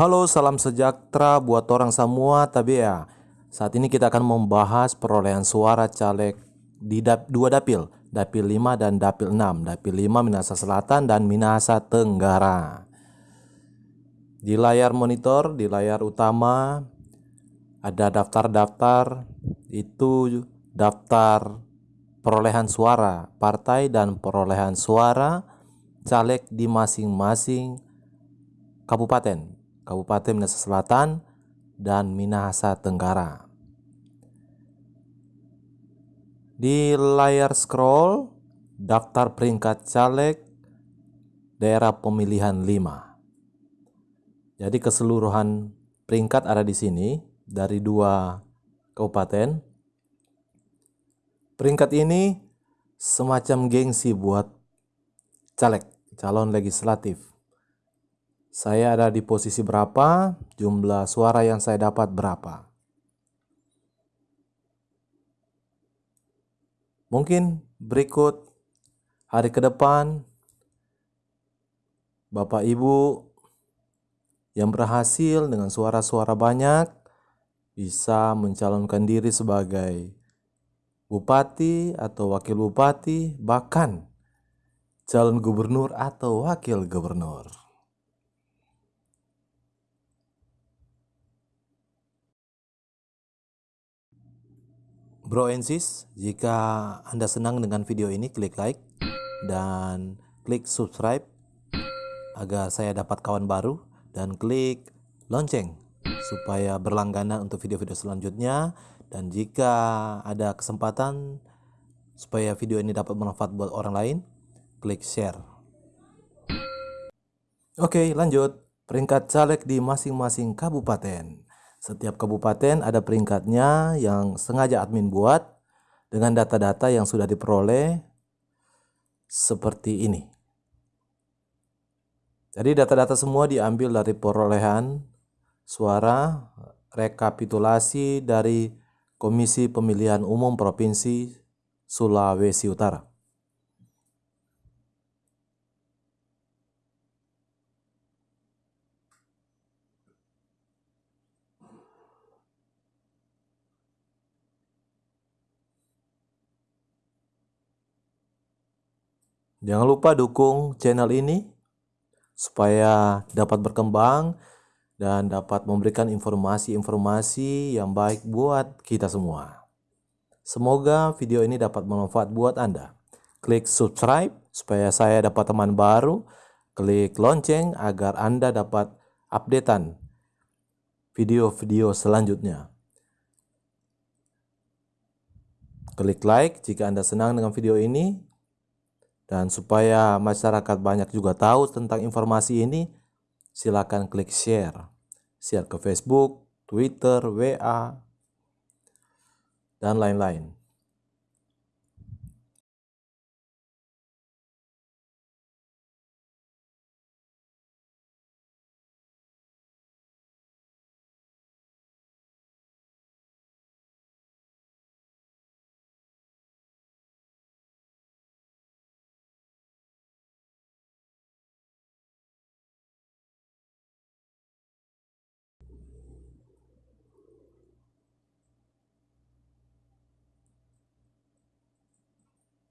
Halo, salam sejahtera buat orang semua. Tapi ya, saat ini kita akan membahas perolehan suara caleg di dap dua dapil, dapil 5 dan dapil 6. Dapil 5 Minahasa Selatan dan Minahasa Tenggara. Di layar monitor, di layar utama ada daftar-daftar itu daftar perolehan suara partai dan perolehan suara caleg di masing-masing kabupaten Kabupaten Minahasa Selatan, dan Minahasa Tenggara. Di layar scroll, daftar peringkat caleg daerah pemilihan 5. Jadi keseluruhan peringkat ada di sini dari dua kabupaten. Peringkat ini semacam gengsi buat caleg, calon legislatif saya ada di posisi berapa, jumlah suara yang saya dapat berapa. Mungkin berikut hari ke depan Bapak Ibu yang berhasil dengan suara-suara banyak bisa mencalonkan diri sebagai bupati atau wakil bupati, bahkan calon gubernur atau wakil gubernur. Bro and sis, jika Anda senang dengan video ini, klik like dan klik subscribe agar saya dapat kawan baru dan klik lonceng supaya berlangganan untuk video-video selanjutnya dan jika ada kesempatan supaya video ini dapat bermanfaat buat orang lain, klik share. Oke, lanjut. Peringkat caleg di masing-masing kabupaten. Setiap kabupaten ada peringkatnya yang sengaja admin buat dengan data-data yang sudah diperoleh seperti ini. Jadi data-data semua diambil dari perolehan suara rekapitulasi dari Komisi Pemilihan Umum Provinsi Sulawesi Utara. Jangan lupa dukung channel ini supaya dapat berkembang dan dapat memberikan informasi-informasi yang baik buat kita semua. Semoga video ini dapat bermanfaat buat Anda. Klik subscribe supaya saya dapat teman baru. Klik lonceng agar Anda dapat updatean video-video selanjutnya. Klik like jika Anda senang dengan video ini dan supaya masyarakat banyak juga tahu tentang informasi ini, silakan klik share. Share ke Facebook, Twitter, WA, dan lain-lain.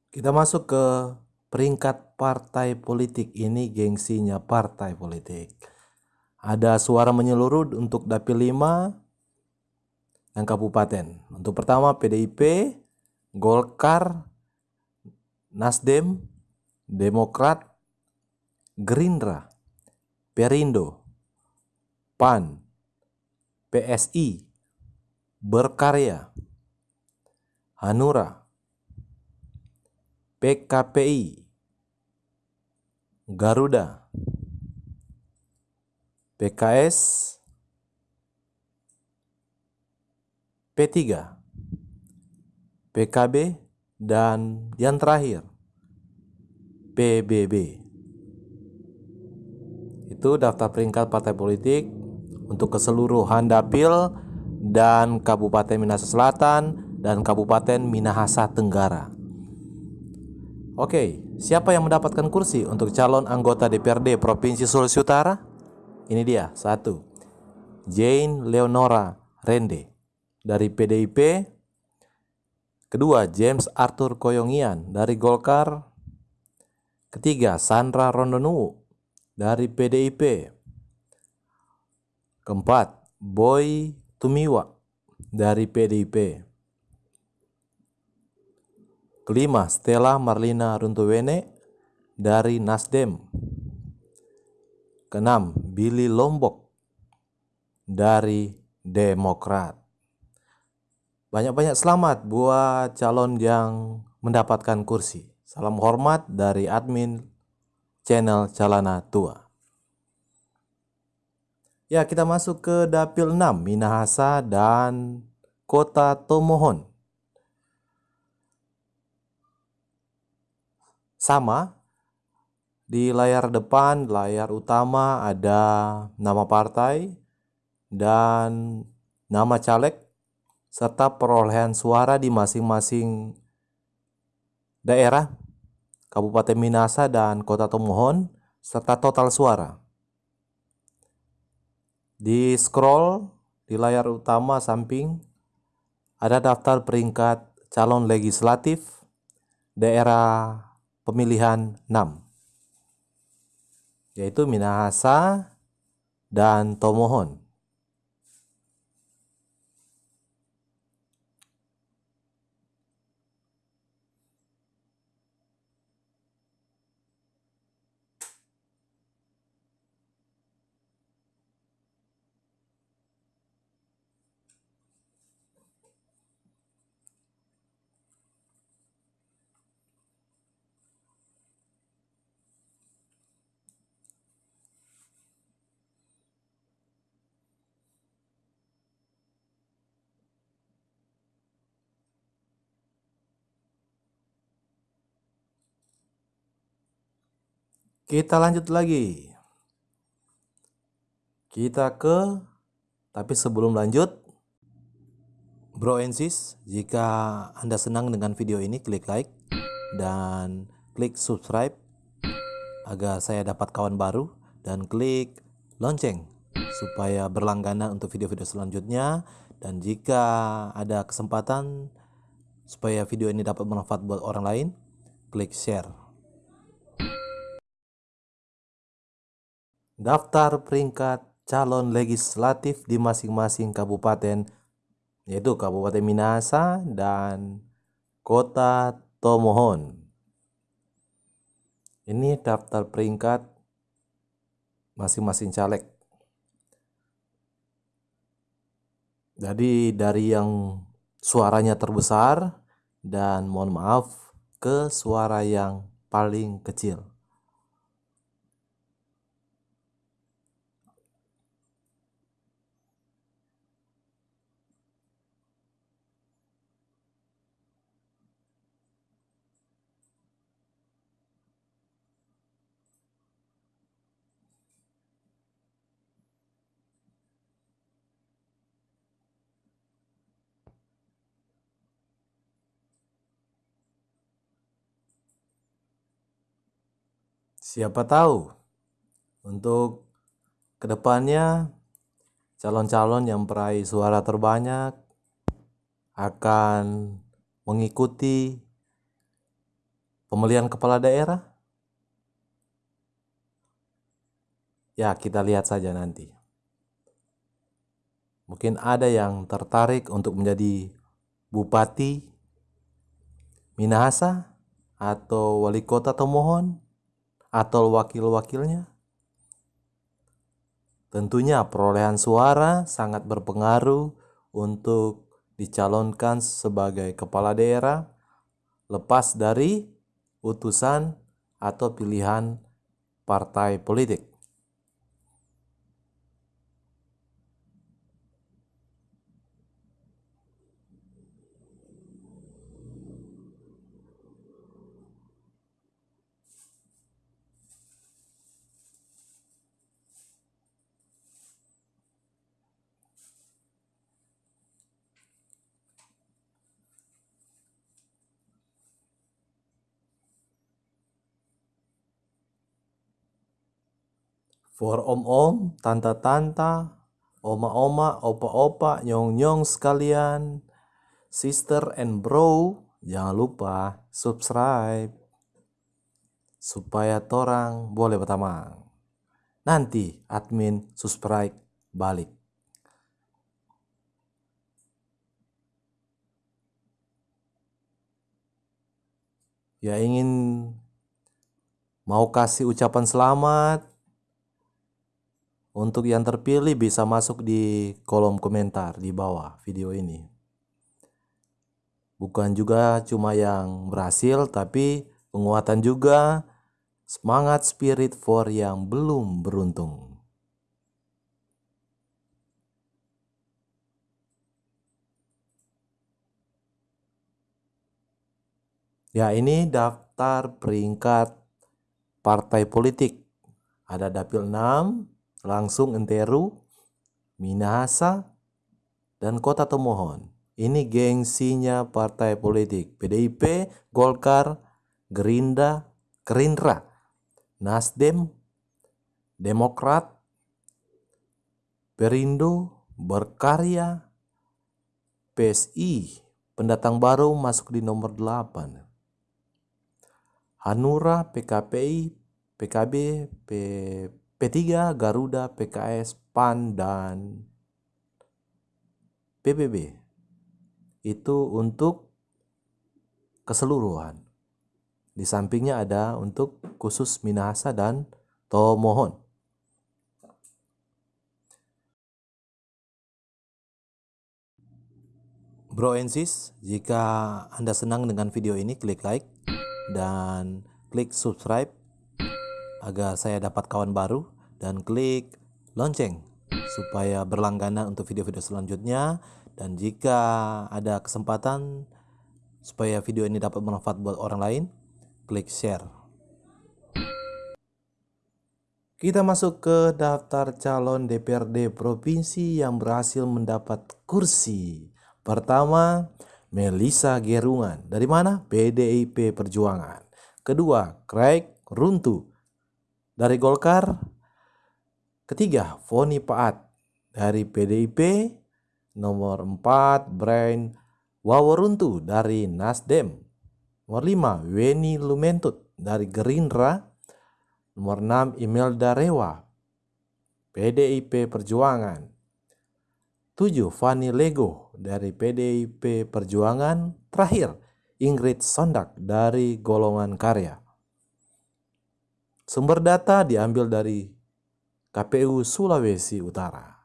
Kita masuk ke peringkat partai politik. Ini gengsinya partai politik. Ada suara menyeluruh untuk dapil 5 dan kabupaten. Untuk pertama PDIP, Golkar, Nasdem, Demokrat, Gerindra, Perindo, PAN, PSI, Berkarya, Hanura, PKPI, Garuda, PKS, P3, PKB, dan yang terakhir PBB. Itu daftar peringkat partai politik untuk keseluruhan dapil dan Kabupaten Minahasa Selatan dan Kabupaten Minahasa Tenggara. Oke, siapa yang mendapatkan kursi untuk calon anggota DPRD Provinsi Sulawesi Utara? Ini dia, satu. Jane Leonora Rende dari PDIP. Kedua, James Arthur Koyongian dari Golkar. Ketiga, Sandra Rondonu dari PDIP. Keempat, Boy Tumiwa dari PDIP. Kelima, Stella Marlina Runtuwene dari Nasdem. Keenam, Billy Lombok dari Demokrat. Banyak-banyak selamat buat calon yang mendapatkan kursi. Salam hormat dari admin channel Calana Tua. Ya, kita masuk ke dapil 6, Minahasa dan Kota Tomohon. Sama, di layar depan, layar utama ada nama partai dan nama caleg serta perolehan suara di masing-masing daerah, Kabupaten Minasa dan Kota Tomohon, serta total suara. Di scroll di layar utama samping ada daftar peringkat calon legislatif daerah pemilihan 6 yaitu Minahasa dan Tomohon. Kita lanjut lagi. Kita ke tapi sebelum lanjut Bro and sis, jika Anda senang dengan video ini klik like dan klik subscribe agar saya dapat kawan baru dan klik lonceng supaya berlangganan untuk video-video selanjutnya dan jika ada kesempatan supaya video ini dapat bermanfaat buat orang lain klik share daftar peringkat calon legislatif di masing-masing kabupaten yaitu Kabupaten Minahasa dan Kota Tomohon. Ini daftar peringkat masing-masing caleg. Jadi dari yang suaranya terbesar dan mohon maaf ke suara yang paling kecil. Siapa tahu untuk ke depannya calon-calon yang peraih suara terbanyak akan mengikuti pemilihan kepala daerah? Ya, kita lihat saja nanti. Mungkin ada yang tertarik untuk menjadi bupati Minahasa atau wali kota Tomohon atau wakil-wakilnya? Tentunya perolehan suara sangat berpengaruh untuk dicalonkan sebagai kepala daerah lepas dari utusan atau pilihan partai politik. For om-om, tante-tante, oma-oma, opa-opa, nyong-nyong sekalian, sister and bro, jangan lupa subscribe supaya torang boleh berteman. Nanti admin subscribe balik. Ya ingin mau kasih ucapan selamat untuk yang terpilih bisa masuk di kolom komentar di bawah video ini. Bukan juga cuma yang berhasil, tapi penguatan juga semangat spirit for yang belum beruntung. Ya ini daftar peringkat partai politik. Ada dapil 6, langsung Enteru, Minahasa, dan Kota Tomohon. Ini gengsinya partai politik PDIP, Golkar, Gerinda, Gerindra, Nasdem, Demokrat, Perindo, Berkarya, PSI, pendatang baru masuk di nomor 8. Hanura, PKPI, PKB, P, P3, Garuda, PKS, PAN, dan PBB. Itu untuk keseluruhan. Di sampingnya ada untuk khusus Minahasa dan Tomohon. Bro and sis, jika Anda senang dengan video ini, klik like dan klik subscribe agar saya dapat kawan baru dan klik lonceng supaya berlangganan untuk video-video selanjutnya dan jika ada kesempatan supaya video ini dapat bermanfaat buat orang lain klik share kita masuk ke daftar calon DPRD provinsi yang berhasil mendapat kursi pertama Melisa Gerungan. Dari mana? PDIP Perjuangan. Kedua, Craig Runtu. Dari Golkar. Ketiga, Foni Paat. Dari PDIP. Nomor 4, Brian Waworuntu dari Nasdem. Nomor 5, Weni Lumentut dari Gerindra. Nomor 6, Imelda Rewa. PDIP Perjuangan. 7. Fani Lego dari PDIP Perjuangan. Terakhir, Ingrid Sondak dari golongan karya. Sumber data diambil dari KPU Sulawesi Utara.